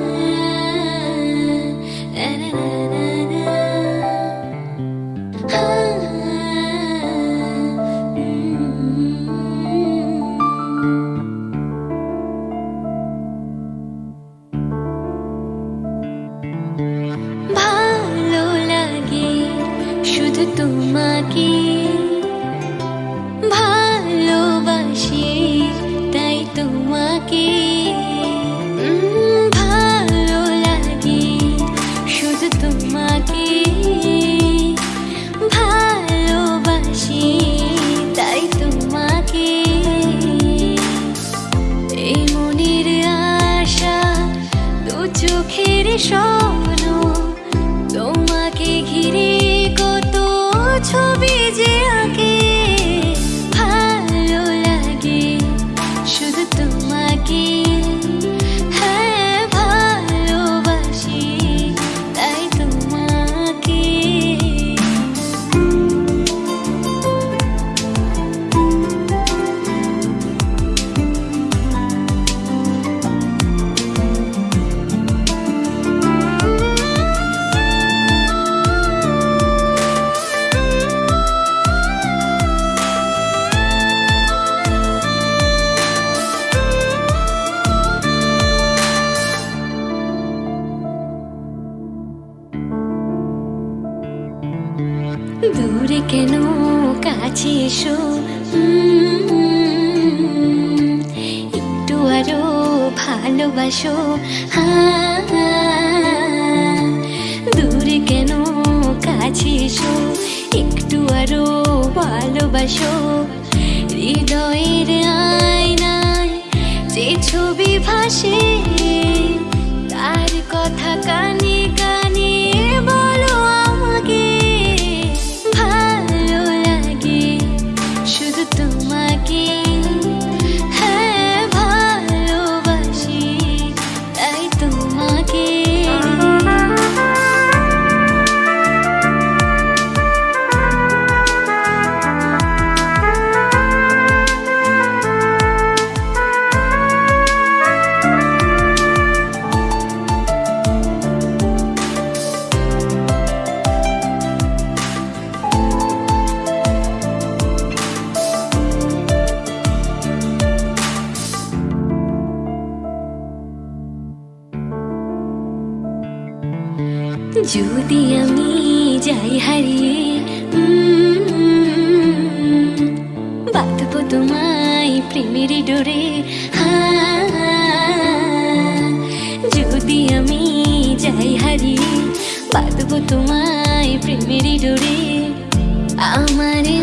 Yeah. চোখের স্বপ্ন তোমাকে ঘিরে কত ছবি যে দূরে কেন কাছে এসো? একটু আরও ভালোবাসো। দূরে কেন কাছে এসো? একটু আরও ভালোবাসো। হৃদয়ের আয়নায় যে ছবি ভাসে যদি আমি যাই হারিয়ে বাঁধব তোমায় প্রেমের ডোরে। যদি আমি যাই হারিয়ে, বাঁধব তোমায় প্রেমের ডোরে। আমার